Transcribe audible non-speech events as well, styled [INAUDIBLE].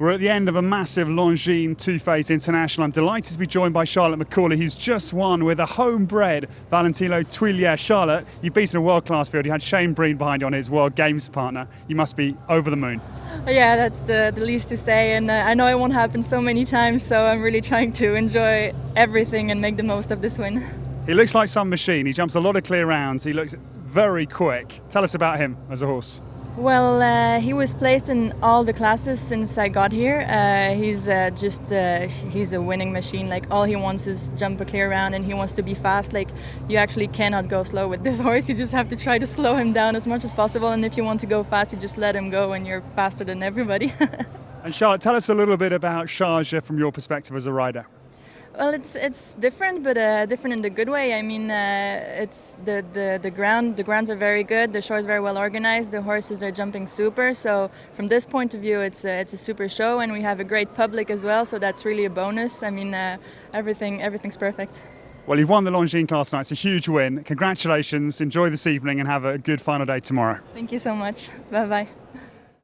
We're at the end of a massive Longines two-phase international. I'm delighted to be joined by Charlotte McCauley, who's just won with a homebred Valentino Tuiglier. Charlotte, you've beaten a world-class field. You had Shane Breen behind you on his World Games partner. You must be over the moon. Yeah, that's the, the least to say, and uh, I know it won't happen so many times, so I'm really trying to enjoy everything and make the most of this win. He looks like some machine. He jumps a lot of clear rounds. He looks very quick. Tell us about him as a horse. Well, uh, he was placed in all the classes since I got here. Uh, he's uh, just uh, he's a winning machine. Like all he wants is jump a clear round, and he wants to be fast. Like you actually cannot go slow with this [LAUGHS] horse. You just have to try to slow him down as much as possible. And if you want to go fast, you just let him go, and you're faster than everybody. [LAUGHS] and Charlotte, tell us a little bit about Sharjah from your perspective as a rider. Well, it's it's different, but uh, different in the good way. I mean, uh, it's the, the the ground. The grounds are very good. The show is very well organized. The horses are jumping super. So from this point of view, it's a, it's a super show, and we have a great public as well. So that's really a bonus. I mean, uh, everything everything's perfect. Well, you've won the Longines class tonight. It's a huge win. Congratulations. Enjoy this evening and have a good final day tomorrow. Thank you so much. Bye bye.